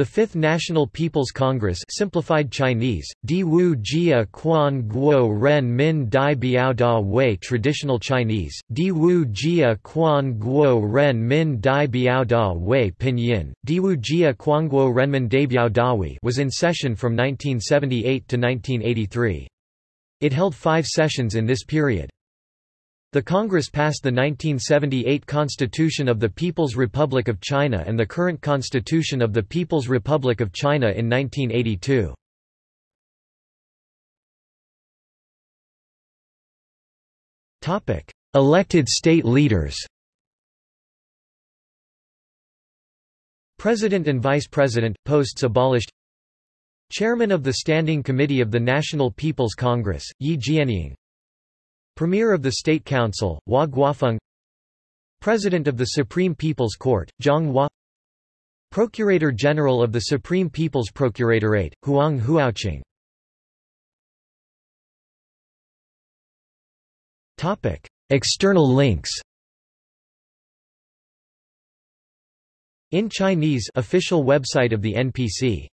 The Fifth National People's Congress simplified Chinese, Di Wu Jia Quan Guo Ren Min Dai Biao Da Wei Traditional Chinese, Di Wu Jia Quan Guo Ren Min Dai Biao Da Wei Pinyin, Di Wu Jia Guo Renmin Dai Biao Da Wei was in session from 1978 to 1983. It held five sessions in this period. The Congress passed the 1978 Constitution of the People's Republic of China and the current Constitution of the People's Republic of China in 1982. Elected state leaders President and Vice President, posts abolished. Chairman of the Standing Committee of the National People's Congress, Ye Jianying Premier of the State Council, Hua Guofeng. President of the Supreme People's Court, Jiang Hua. Procurator General of the Supreme People's Procuratorate, Huang Huoqing. External links In Chinese official website of the NPC